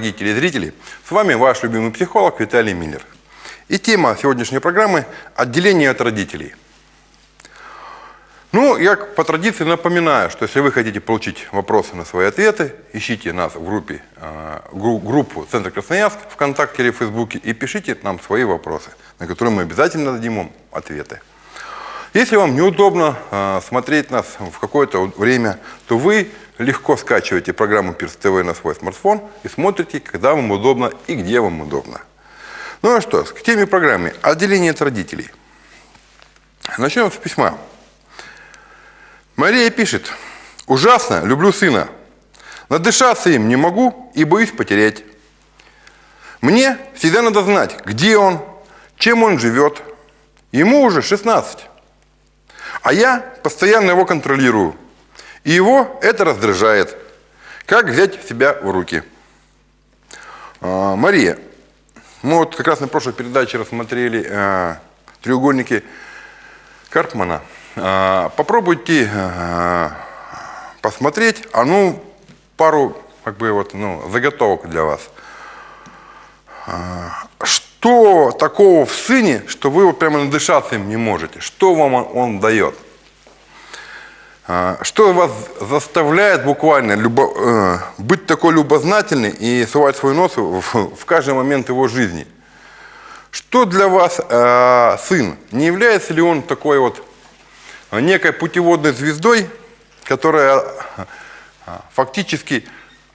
Дорогие телезрители! С вами ваш любимый психолог Виталий Миллер. И тема сегодняшней программы – отделение от родителей. Ну, я по традиции напоминаю, что если вы хотите получить вопросы на свои ответы, ищите нас в группе, э, группу Центр Красноярск ВКонтакте или в Фейсбуке и пишите нам свои вопросы, на которые мы обязательно дадим вам ответы. Если вам неудобно э, смотреть нас в какое-то время, то вы легко скачиваете программу Пирс ТВ на свой смартфон и смотрите, когда вам удобно и где вам удобно. Ну а что, к теме программы «Отделение от родителей». Начнем с письма. Мария пишет. «Ужасно, люблю сына. Надышаться им не могу и боюсь потерять. Мне всегда надо знать, где он, чем он живет. Ему уже 16. А я постоянно его контролирую. И его это раздражает. Как взять себя в руки? А, Мария, мы вот как раз на прошлой передаче рассмотрели а, треугольники Карпмана. А, попробуйте а, посмотреть, а ну пару как бы вот ну заготовок для вас. А, что такого в сыне, что вы вот прямо надышаться им не можете? Что вам он, он дает? А, что вас заставляет буквально любо, э, быть такой любознательный и сувать свой нос в, в каждый момент его жизни? Что для вас э, сын? Не является ли он такой вот некой путеводной звездой, которая э, фактически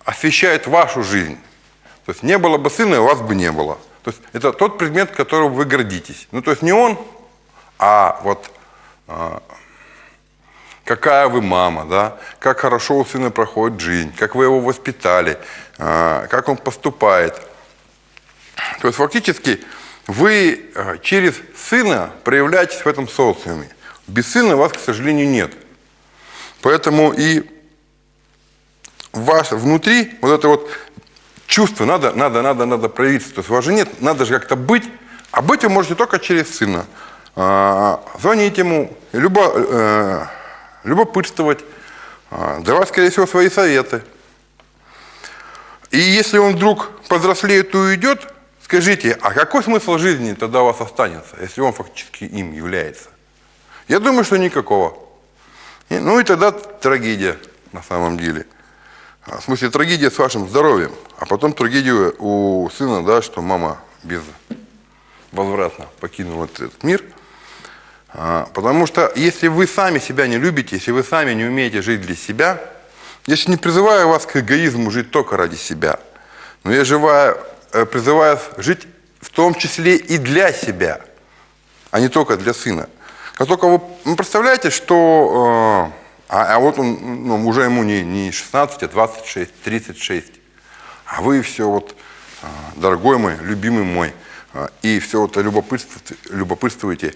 освещает вашу жизнь? То есть не было бы сына, у вас бы не было. То есть это тот предмет, которым вы гордитесь. Ну, то есть не он, а вот а, какая вы мама, да, как хорошо у сына проходит жизнь, как вы его воспитали, а, как он поступает. То есть фактически вы а, через сына проявляетесь в этом социуме. Без сына вас, к сожалению, нет. Поэтому и ваш внутри вот это вот чувство надо, надо, надо, надо проявиться. То есть у вас же нет, надо же как-то быть. А быть вы можете только через сына. А, звонить ему, любо, э, любопытствовать, а, давать, скорее всего, свои советы. И если он вдруг повзрослеет и уйдет, скажите, а какой смысл жизни тогда у вас останется, если он фактически им является? Я думаю, что никакого. И, ну и тогда трагедия на самом деле. А, в смысле, трагедия с вашим здоровьем, а потом трагедия у сына, да, что мама безвозвратно покинула этот мир. А, потому что если вы сами себя не любите, если вы сами не умеете жить для себя, я сейчас не призываю вас к эгоизму жить только ради себя, но я живаю, э, призываю жить в том числе и для себя, а не только для сына. Как только вы, вы представляете, что э, а, а вот он, ну, уже ему не, не 16, а 26, 36. А вы все вот, а, дорогой мой, любимый мой, и все вот любопытствуете, любопытствуете.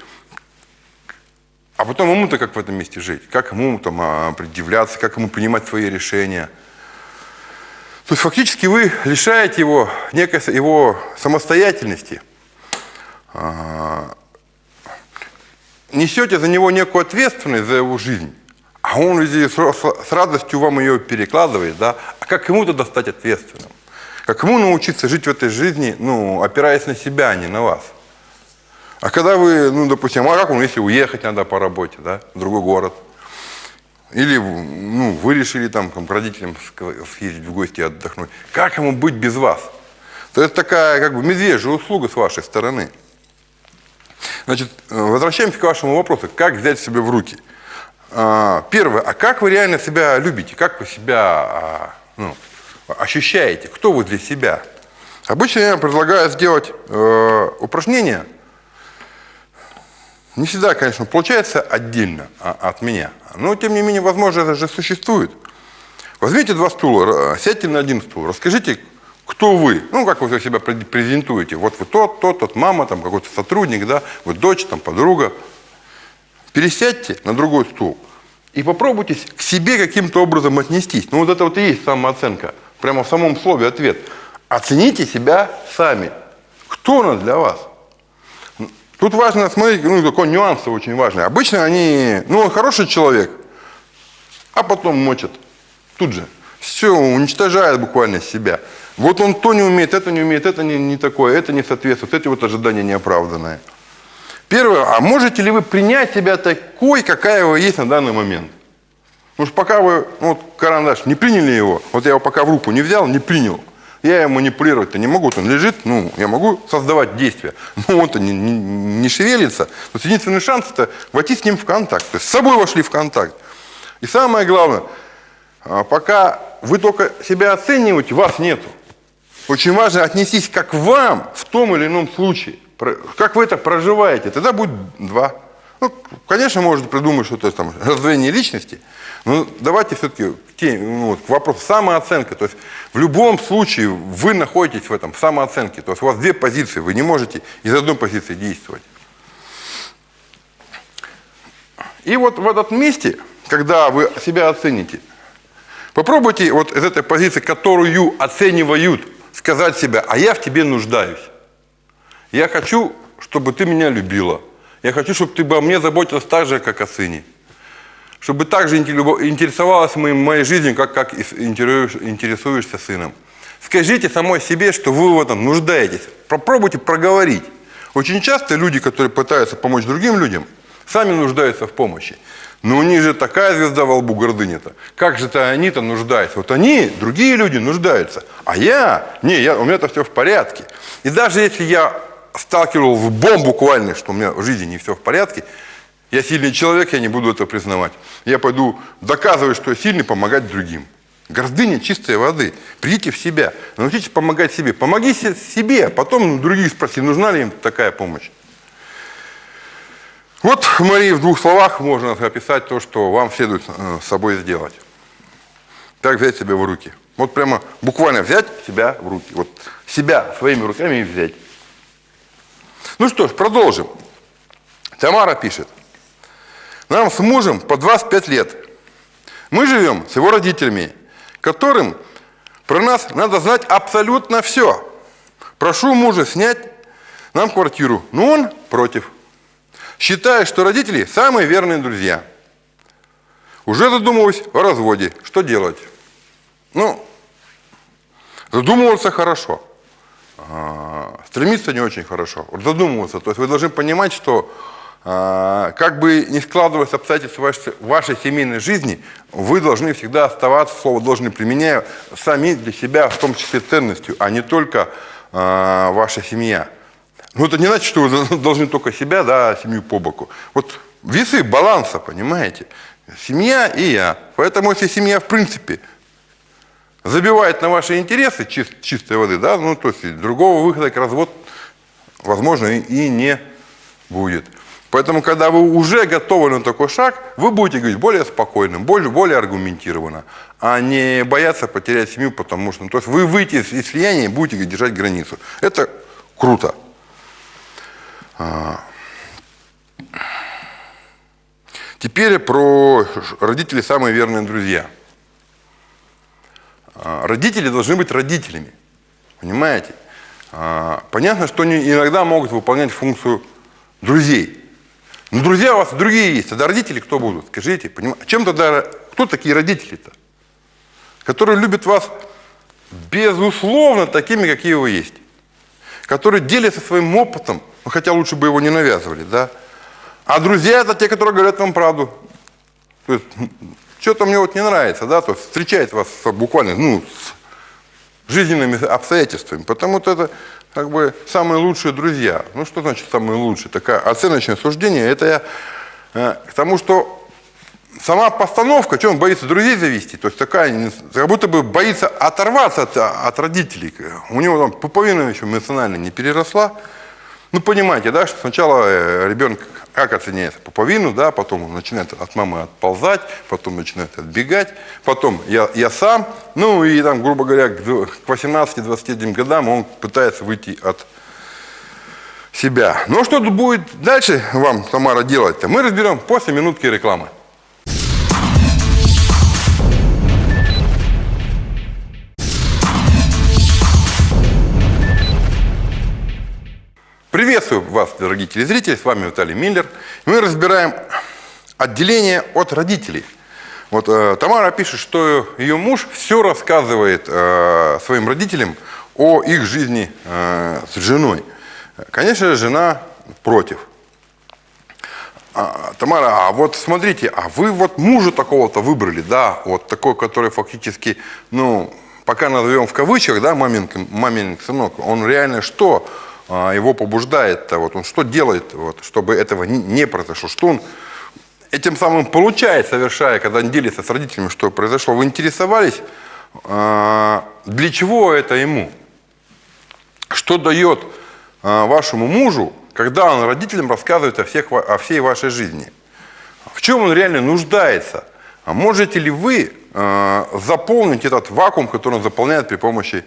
А потом ему-то как в этом месте жить? Как ему там а, предъявляться, как ему принимать свои решения? То есть фактически вы лишаете его некой его самостоятельности, несете за него некую ответственность за его жизнь. А он везде с радостью вам ее перекладывает, да? А как ему тогда стать ответственным? Как ему научиться жить в этой жизни, ну, опираясь на себя, а не на вас? А когда вы, ну, допустим, а как он, если уехать надо по работе, да, в другой город? Или, ну, вы решили там, там к родителям съездить в гости отдохнуть. Как ему быть без вас? То это такая, как бы, медвежья услуга с вашей стороны. Значит, э, возвращаемся к вашему вопросу. Как взять себя в руки? А, первое, а как вы реально себя любите? Как вы себя а, ну, ощущаете? Кто вы для себя? Обычно я предлагаю сделать э, упражнение. Не всегда, конечно, получается отдельно а, от меня. Но, тем не менее, возможно, это же существует. Возьмите два стула, сядьте на один стул, расскажите, кто вы, ну, как вы себя презентуете. Вот вы тот, тот, тот, мама, там, какой-то сотрудник, да, вы дочь, там, подруга. Пересядьте на другой стул и попробуйте к себе каким-то образом отнестись. Ну вот это вот и есть самооценка. Прямо в самом слове ответ. Оцените себя сами. Кто он для вас? Тут важно смотреть, ну такой нюанс очень важный. Обычно они, ну он хороший человек, а потом мочат. Тут же. Все, уничтожает буквально себя. Вот он то не умеет, это не умеет, это не, не такое, это не соответствует, эти вот ожидания неоправданные. Первое, а можете ли вы принять себя такой, какая вы есть на данный момент? Потому что пока вы, ну, вот карандаш, не приняли его, вот я его пока в руку не взял, не принял, я его манипулировать-то не могу, он лежит, ну, я могу создавать действия, но он-то не, не, не шевелится. Вот единственный шанс – это войти с ним в контакт, то есть с собой вошли в контакт. И самое главное, а, пока вы только себя оцениваете, вас нету. Очень важно отнестись как вам в том или ином случае – как вы это проживаете? Тогда будет два. Ну, конечно, можно придумать что-то там, раздвоение личности, но давайте все-таки ну, к вопросу самооценка. То есть в любом случае вы находитесь в этом самооценке. То есть у вас две позиции, вы не можете из одной позиции действовать. И вот в этом месте, когда вы себя оцените, попробуйте вот из этой позиции, которую оценивают, сказать себе, а я в тебе нуждаюсь. Я хочу, чтобы ты меня любила. Я хочу, чтобы ты обо мне заботилась так же, как о сыне. Чтобы так же интересовалась моей, жизнью, как, как интересуешься сыном. Скажите самой себе, что вы в этом нуждаетесь. Попробуйте проговорить. Очень часто люди, которые пытаются помочь другим людям, сами нуждаются в помощи. Но у них же такая звезда во лбу гордыня-то. Как же-то они-то нуждаются? Вот они, другие люди, нуждаются. А я, не, я, у меня-то все в порядке. И даже если я сталкивал в бомбу буквально, что у меня в жизни не все в порядке, я сильный человек, я не буду это признавать. Я пойду доказывать, что я сильный, помогать другим. Гордыня чистой воды. Придите в себя, научитесь помогать себе. Помогите себе, а потом других спроси, нужна ли им такая помощь. Вот, Мария, в двух словах можно описать то, что вам следует э, с собой сделать. Как взять себя в руки. Вот прямо буквально взять себя в руки. Вот себя своими руками взять. Ну что ж, продолжим. Тамара пишет. Нам с мужем по 25 лет. Мы живем с его родителями, которым про нас надо знать абсолютно все. Прошу мужа снять нам квартиру, но он против. Считая, что родители самые верные друзья. Уже задумываюсь о разводе. Что делать? Ну, задумываться хорошо. А, стремиться не очень хорошо, задумываться. То есть вы должны понимать, что а, как бы не складывалось обстоятельства вашей, вашей семейной жизни, вы должны всегда оставаться, слово должны применяя, сами для себя, в том числе ценностью, а не только а, ваша семья. Ну, это не значит, что вы должны только себя, да, семью по боку. Вот весы баланса, понимаете? Семья и я. Поэтому, если семья, в принципе, забивает на ваши интересы чист, чистой воды, да, ну, то есть другого выхода к развод, возможно, и, и не будет. Поэтому, когда вы уже готовы на такой шаг, вы будете говорить более спокойным, более, более аргументированно, а не бояться потерять семью, потому что, ну, то есть вы выйти из, из слияния и будете держать границу. Это круто. А. Теперь про родителей самые верные друзья – родители должны быть родителями. Понимаете? А, понятно, что они иногда могут выполнять функцию друзей. Но друзья у вас другие есть. Тогда родители кто будут? Скажите, понимаете? Чем тогда, кто такие родители-то? Которые любят вас безусловно такими, какие вы есть. Которые делятся своим опытом, ну, хотя лучше бы его не навязывали, да? А друзья это те, которые говорят вам правду. То есть что-то мне вот не нравится, да, то встречает вас буквально, ну, с жизненными обстоятельствами, потому-то это как бы самые лучшие друзья. Ну, что значит самые лучшие? Такое оценочное суждение, это я э, к тому, что сама постановка, что он боится друзей завести, то есть такая, как будто бы боится оторваться от, от родителей. У него там пуповина еще эмоционально не переросла, ну, понимаете, да, что сначала э, ребенок как оценяется? Пуповину, да, потом он начинает от мамы отползать, потом начинает отбегать, потом я, я сам, ну и там, грубо говоря, к 18-21 годам он пытается выйти от себя. Ну, а что будет дальше вам, Тамара, делать-то? Мы разберем после минутки рекламы. Приветствую вас, дорогие телезрители, с вами Виталий Миллер. Мы разбираем отделение от родителей. Вот э, Тамара пишет, что ее муж все рассказывает э, своим родителям о их жизни э, с женой. Конечно же, жена против. А, Тамара, а вот смотрите, а вы вот мужа такого-то выбрали, да, вот такой, который фактически, ну, пока назовем в кавычках, да, мамин, сынок, он реально что его побуждает-то, вот он что делает, вот, чтобы этого не произошло, что он этим самым получает, совершая, когда он делится с родителями, что произошло. Вы интересовались, а, для чего это ему? Что дает а, вашему мужу, когда он родителям рассказывает о, всех, о всей вашей жизни? В чем он реально нуждается? А можете ли вы заполнить этот вакуум, который он заполняет при помощи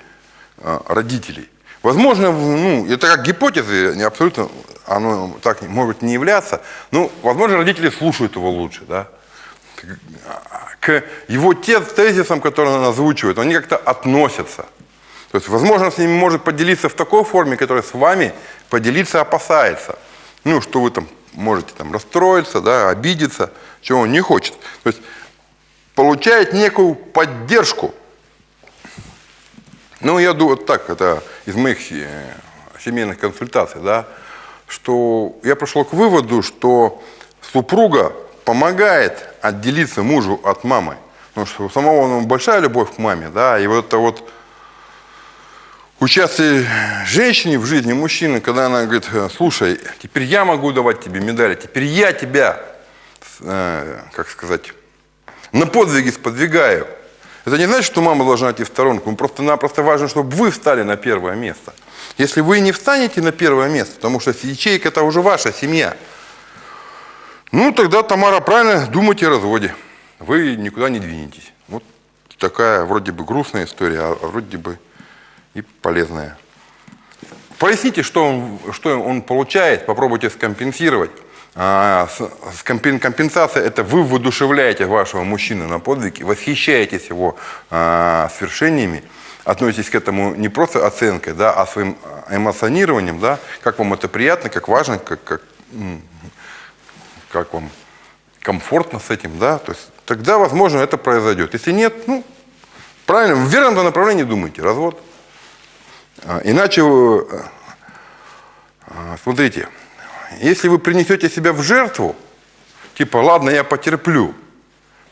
родителей? Возможно, ну, это как гипотезы, не абсолютно оно так может не являться. Ну, возможно, родители слушают его лучше, да. К его тезисам, которые он озвучивает, они как-то относятся. То есть, возможно, с ними может поделиться в такой форме, которая с вами поделиться опасается. Ну, что вы там можете там расстроиться, да, обидеться, чего он не хочет. То есть, получает некую поддержку. Ну, я думаю, вот так, это из моих э, семейных консультаций, да, что я пришел к выводу, что супруга помогает отделиться мужу от мамы. Потому что у самого ну, большая любовь к маме, да, и вот это вот участие женщины в жизни мужчины, когда она говорит, слушай, теперь я могу давать тебе медали, теперь я тебя, э, как сказать, на подвиги сподвигаю. Это не значит, что мама должна идти в сторонку, просто-напросто важно, чтобы вы встали на первое место. Если вы не встанете на первое место, потому что ячейка – это уже ваша семья, ну, тогда, Тамара, правильно думайте о разводе. Вы никуда не двинетесь. Вот такая вроде бы грустная история, а вроде бы и полезная. Поясните, что он, что он получает, попробуйте скомпенсировать. А, компенсация – это вы воодушевляете вашего мужчину на подвиги, восхищаетесь его а, свершениями, относитесь к этому не просто оценкой, да, а своим эмоционированием, да, как вам это приятно, как важно, как, как, как вам комфортно с этим, да, то есть тогда, возможно, это произойдет. Если нет, ну, правильно, в верном направлении думайте, развод. А, иначе, а, смотрите, если вы принесете себя в жертву, типа, ладно, я потерплю,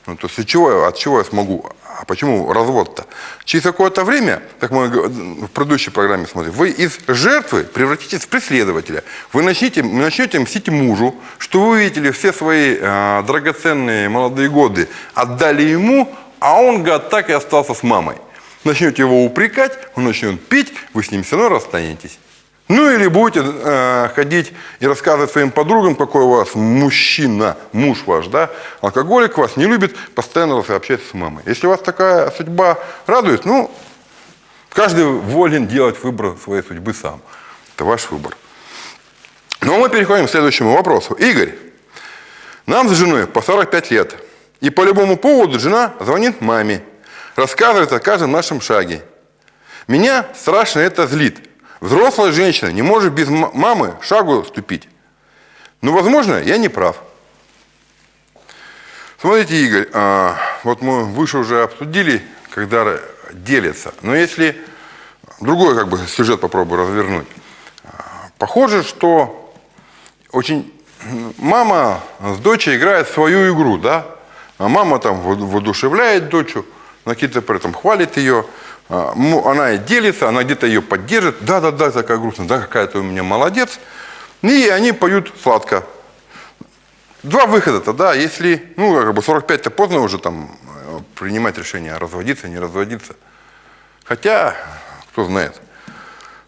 ну, то есть чего, от чего я смогу а почему развод-то? Через какое-то время, как мы в предыдущей программе смотрим, вы из жертвы превратитесь в преследователя. Вы начнете, начнете мстить мужу, что вы видели все свои э, драгоценные молодые годы, отдали ему, а он, гад, так и остался с мамой. Начнете его упрекать, он начнет пить, вы с ним все равно расстанетесь. Ну или будете э, ходить и рассказывать своим подругам, какой у вас мужчина, муж ваш, да, алкоголик вас не любит, постоянно общается с мамой. Если вас такая судьба радует, ну, каждый волен делать выбор своей судьбы сам. Это ваш выбор. Но мы переходим к следующему вопросу. Игорь, нам с женой по 45 лет. И по любому поводу жена звонит маме, рассказывает о каждом нашем шаге. Меня страшно это злит. Взрослая женщина не может без мамы шагу ступить. Но, возможно, я не прав. Смотрите, Игорь, а, вот мы выше уже обсудили, когда делятся. Но если другой как бы сюжет попробую развернуть. Похоже, что очень мама с дочей играет свою игру, да? А мама там воодушевляет дочь, какие-то при этом хвалит ее. А, она делится, она где-то ее поддержит. Да-да-да, такая грустная, да, какая ты у меня молодец. И они поют сладко. Два выхода-то, да, если, ну, как бы 45-то поздно уже там э, принимать решение, разводиться, не разводиться. Хотя, кто знает.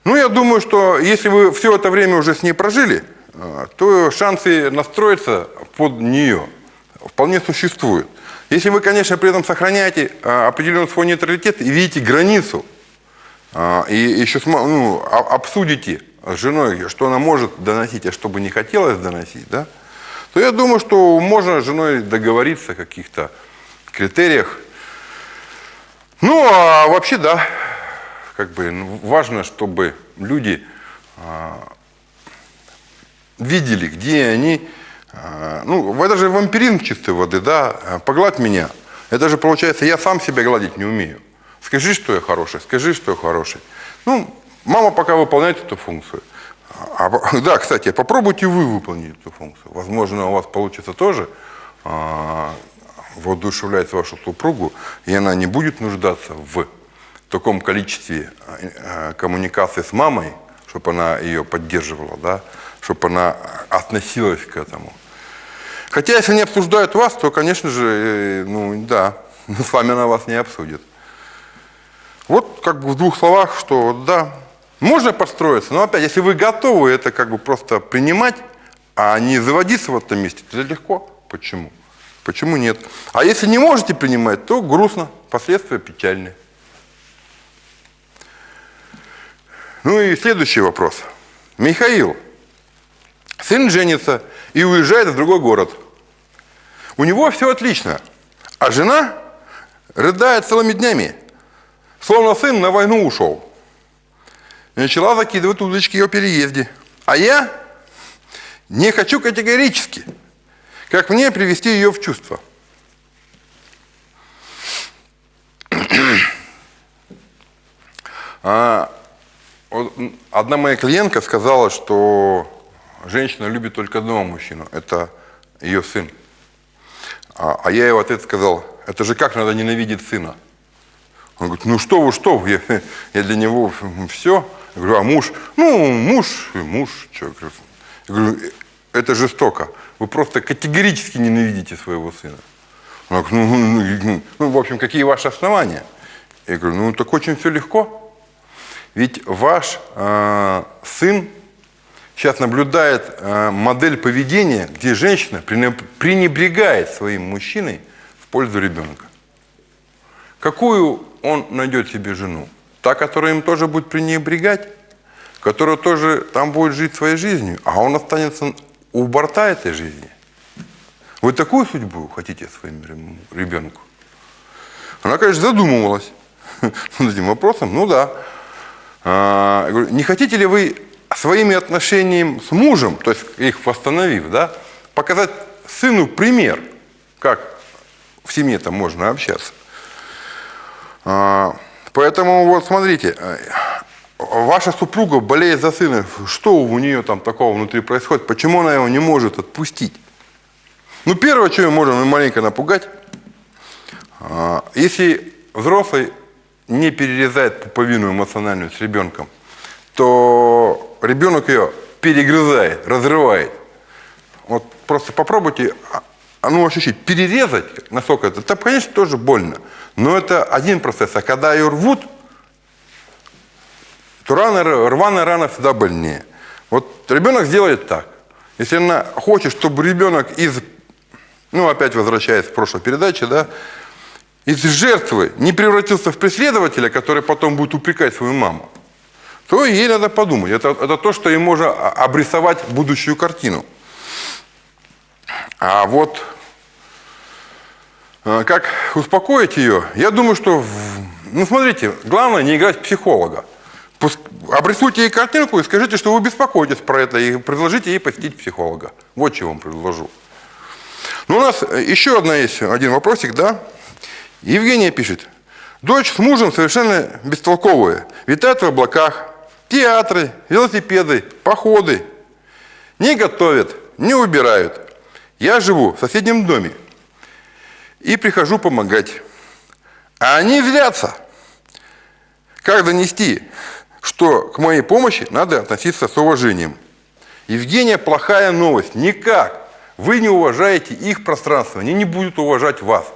Ну, я думаю, что если вы все это время уже с ней прожили, э, то шансы настроиться под нее вполне существуют. Если вы, конечно, при этом сохраняете а, определенный свой нейтралитет и видите границу, а, и еще ну, обсудите с женой, что она может доносить, а что бы не хотелось доносить, да, то я думаю, что можно с женой договориться о каких-то критериях. Ну, а вообще, да, как бы ну, важно, чтобы люди а, видели, где они а, ну, это же вампиризм чистой воды, да, погладь меня. Это же получается, я сам себя гладить не умею. Скажи, что я хороший, скажи, что я хороший. Ну, мама пока выполняет эту функцию. А, да, кстати, попробуйте вы выполнить эту функцию. Возможно, у вас получится тоже а, воодушевлять вашу супругу, и она не будет нуждаться в таком количестве а, коммуникации с мамой, чтобы она ее поддерживала, да, чтобы она относилась к этому. Хотя, если они обсуждают вас, то, конечно же, э, ну да, с вами она вас не обсудит. Вот как бы в двух словах, что да, можно подстроиться, но опять, если вы готовы это как бы просто принимать, а не заводиться в этом месте, то это легко. Почему? Почему нет? А если не можете принимать, то грустно, последствия печальные. Ну и следующий вопрос. Михаил, сын женится и уезжает в другой город. У него все отлично, а жена рыдает целыми днями, словно сын на войну ушел. И начала закидывать удочки о переезде. А я не хочу категорически. Как мне привести ее в чувство? А, одна моя клиентка сказала, что женщина любит только одного мужчину. Это ее сын. А, а я в ответ сказал, это же как надо ненавидеть сына? Он говорит, ну что вы, что вы, я, я для него все. Я говорю, а муж? Ну, муж, муж. Что? Я говорю, это жестоко. Вы просто категорически ненавидите своего сына. Он говорит, ну, ну, ну, ну, в общем, какие ваши основания? Я говорю, ну, так очень все легко. Ведь ваш э, сын сейчас наблюдает э, модель поведения, где женщина пренебрегает своим мужчиной в пользу ребенка. Какую он найдет себе жену? Та, которая им тоже будет пренебрегать, которая тоже там будет жить своей жизнью, а он останется у борта этой жизни. Вы такую судьбу хотите своему ребенку? Она, конечно, задумывалась над этим вопросом. Ну да. А, не хотите ли вы своими отношениями с мужем, то есть их восстановив, да, показать сыну пример, как в семье там можно общаться? А, поэтому вот смотрите, э, ваша супруга болеет за сына, что у нее там такого внутри происходит, почему она его не может отпустить? Ну, первое, что мы можем маленько напугать, а, если взрослый не перерезает пуповину эмоциональную с ребенком, то ребенок ее перегрызает, разрывает. Вот просто попробуйте а, а ну, ощутить, перерезать, насколько это, это, конечно, тоже больно. Но это один процесс. А когда ее рвут, то рано, рваная рана всегда больнее. Вот ребенок сделает так. Если она хочет, чтобы ребенок из, ну опять возвращаясь к прошлой передаче, да, из жертвы не превратился в преследователя, который потом будет упрекать свою маму, то ей надо подумать. Это, это то, что ей можно обрисовать будущую картину. А вот э, как успокоить ее? Я думаю, что, ну смотрите, главное не играть психолога обрисуйте ей картинку и скажите, что вы беспокоитесь про это, и предложите ей посетить психолога. Вот чего вам предложу. Ну, у нас еще одна есть, один вопросик, да? Евгения пишет. Дочь с мужем совершенно бестолковые. Витают в облаках. Театры, велосипеды, походы. Не готовят, не убирают. Я живу в соседнем доме. И прихожу помогать. А они злятся. Как донести? что к моей помощи надо относиться с уважением. Евгения, плохая новость. Никак. Вы не уважаете их пространство, они не будут уважать вас.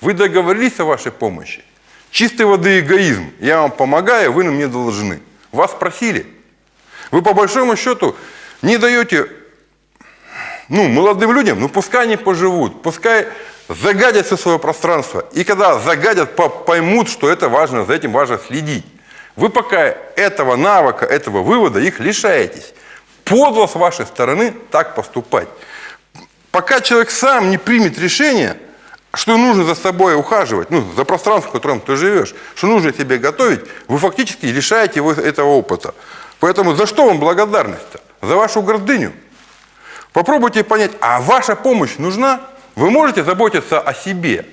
Вы договорились о вашей помощи. Чистой воды эгоизм. Я вам помогаю, вы на мне должны. Вас просили. Вы по большому счету не даете ну, молодым людям, ну пускай они поживут, пускай загадят все свое пространство. И когда загадят, поймут, что это важно, за этим важно следить. Вы пока этого навыка, этого вывода их лишаетесь. Подло с вашей стороны так поступать. Пока человек сам не примет решение, что нужно за собой ухаживать, ну, за пространство, в котором ты живешь, что нужно себе готовить, вы фактически лишаете его этого опыта. Поэтому за что вам благодарность-то? За вашу гордыню. Попробуйте понять, а ваша помощь нужна? Вы можете заботиться о себе?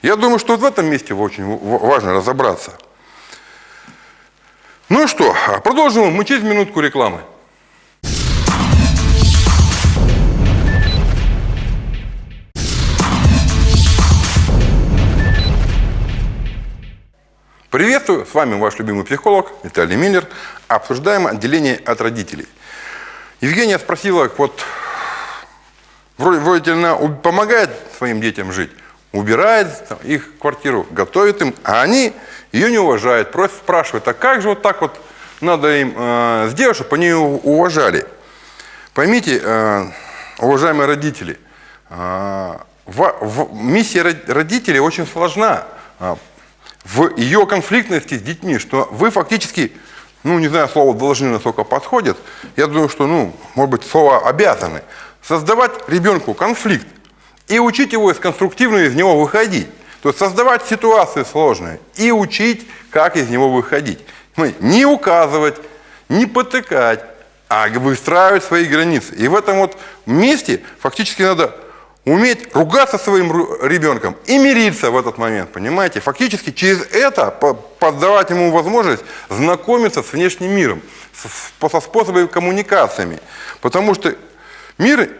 Я думаю, что вот в этом месте очень важно разобраться. Ну что, продолжим мы через минутку рекламы. Приветствую, с вами ваш любимый психолог Виталий Миллер. Обсуждаем отделение от родителей. Евгения спросила, вот вроде, вроде она помогает своим детям жить, убирает их квартиру, готовит им, а они ее не уважают, просят, спрашивают, а как же вот так вот надо им э, сделать, чтобы они ее уважали? Поймите, э, уважаемые родители, э, в, в, миссия родителей очень сложна в ее конфликтности с детьми, что вы фактически, ну, не знаю, слово «должны» насколько подходит, я думаю, что, ну, может быть, слово «обязаны», создавать ребенку конфликт и учить его из конструктивно из него выходить. То есть создавать ситуации сложные и учить, как из него выходить. Не указывать, не потыкать, а выстраивать свои границы. И в этом вот месте фактически надо уметь ругаться своим ребенком и мириться в этот момент, понимаете? Фактически через это поддавать ему возможность знакомиться с внешним миром, со способами коммуникациями. Потому что мир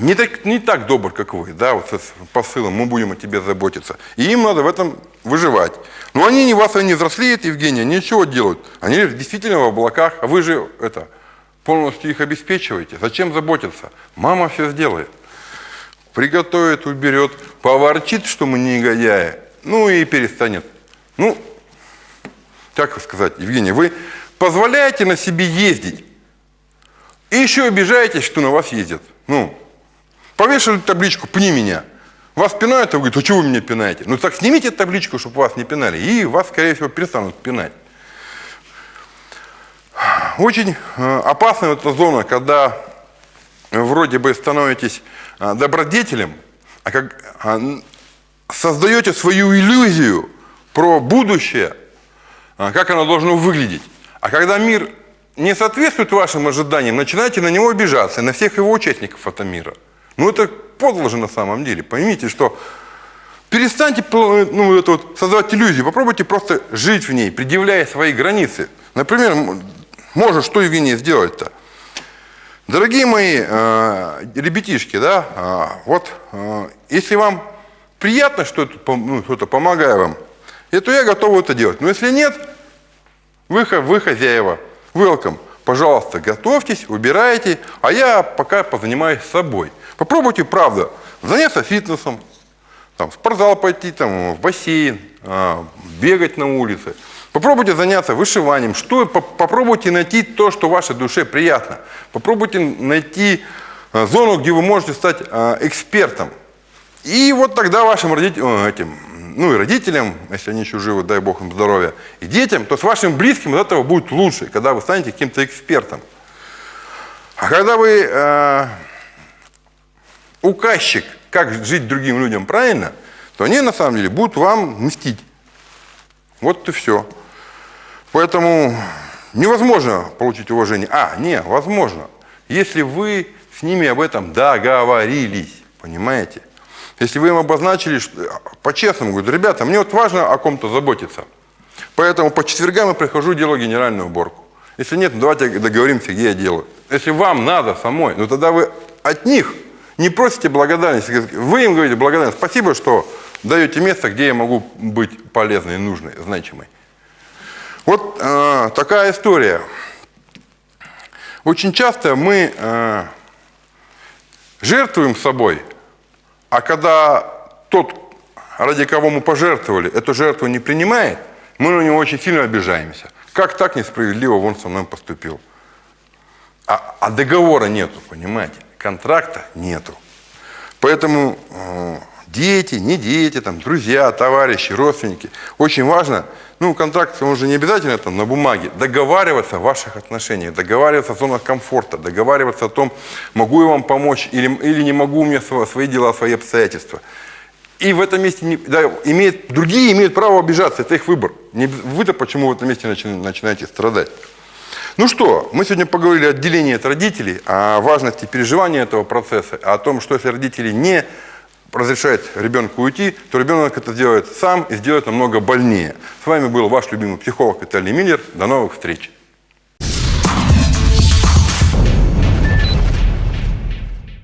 не так, не так добр, как вы, да, вот с посылом «мы будем о тебе заботиться». И им надо в этом выживать. Но они не вас, они взрослеют, Евгения, ничего делают. Они действительно в облаках, а вы же это – полностью их обеспечиваете. Зачем заботиться? Мама все сделает. Приготовит, уберет, поворчит, что мы негодяи, ну и перестанет. Ну, как сказать, Евгений, вы позволяете на себе ездить и еще обижаетесь, что на вас ездят. Ну, повешали табличку «Пни меня». Вас пинают, а вы говорите, а чего вы меня пинаете? Ну так снимите табличку, чтобы вас не пинали, и вас, скорее всего, перестанут пинать. Очень э, опасная эта зона, когда вроде бы становитесь э, добродетелем, а как а, создаете свою иллюзию про будущее, э, как оно должно выглядеть. А когда мир не соответствует вашим ожиданиям, начинаете на него обижаться, на всех его участников этого мира. Ну это подло же на самом деле. Поймите, что перестаньте ну, это вот, создавать иллюзию, попробуйте просто жить в ней, предъявляя свои границы. Например, может, что Евгений сделать-то? Дорогие мои э, ребятишки, да, э, вот, э, если вам приятно, что ну, что-то помогаю вам, то я готов это делать. Но если нет, вы, вы хозяева, welcome. Пожалуйста, готовьтесь, убирайте, а я пока позанимаюсь собой. Попробуйте, правда, заняться фитнесом, там, в спортзал пойти, там, в бассейн, э, бегать на улице – Попробуйте заняться вышиванием, что, попробуйте найти то, что вашей душе приятно. Попробуйте найти э, зону, где вы можете стать э, экспертом. И вот тогда вашим родителям, этим, ну и родителям, если они еще живы, дай Бог им здоровья, и детям, то с вашим близким от этого будет лучше, когда вы станете каким-то экспертом. А когда вы э, указчик, как жить другим людям правильно, то они на самом деле будут вам мстить. Вот и все. Поэтому невозможно получить уважение. А, не, возможно. Если вы с ними об этом договорились, понимаете? Если вы им обозначили, по-честному, говорю, ребята, мне вот важно о ком-то заботиться. Поэтому по четвергам я прихожу, делаю генеральную уборку. Если нет, ну давайте договоримся, где я делаю. Если вам надо самой, ну тогда вы от них не просите благодарности. Вы им говорите благодарность. Спасибо, что даете место, где я могу быть полезной, нужной, значимой. Вот э, такая история. Очень часто мы э, жертвуем собой, а когда тот, ради кого мы пожертвовали, эту жертву не принимает, мы на него очень сильно обижаемся. Как так несправедливо он со мной поступил? А, а договора нету, понимаете? Контракта нету. Поэтому дети, не дети, там, друзья, товарищи, родственники. Очень важно, ну, контракт, он же не обязательно там на бумаге, договариваться о ваших отношениях, договариваться о зонах комфорта, договариваться о том, могу я вам помочь или, или не могу у меня свои дела, свои обстоятельства. И в этом месте не, да, имеет, другие имеют право обижаться, это их выбор. Вы-то почему в этом месте начинаете страдать? Ну что, мы сегодня поговорили о отделении от родителей, о важности переживания этого процесса, о том, что если родители не разрешаете ребенку уйти, то ребенок это делает сам и сделает намного больнее. С вами был ваш любимый психолог Виталий Миллер. До новых встреч!